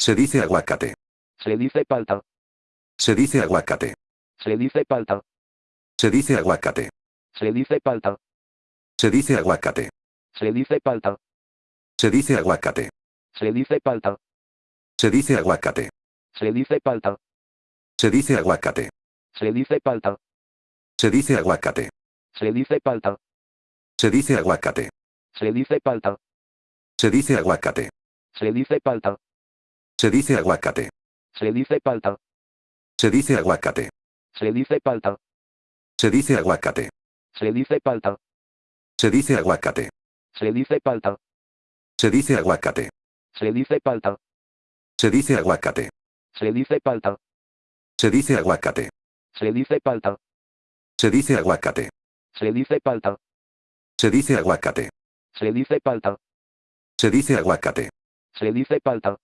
Se dice aguacate. Se dice palta. Se dice aguacate. Se dice palta. Se dice aguacate. Se dice palta. Se dice aguacate. Se dice palta. Se dice aguacate. Se dice palta. Se dice aguacate. Se dice palta. Se dice aguacate. Se dice palta. Se dice aguacate. Se dice palta. Se dice aguacate. Se dice palta. Se dice aguacate. Se dice palta. Se dice aguacate. Se dice palta. Se dice aguacate. Se dice palta. Se dice aguacate. Se dice palta. Se dice aguacate. Se dice palta. Se dice aguacate. Se dice palta. Se dice aguacate. Se dice palta. Se dice aguacate. Se dice palta. Se dice aguacate. Se dice palta. Se dice aguacate. Se dice palta. Se dice aguacate. Se dice palta.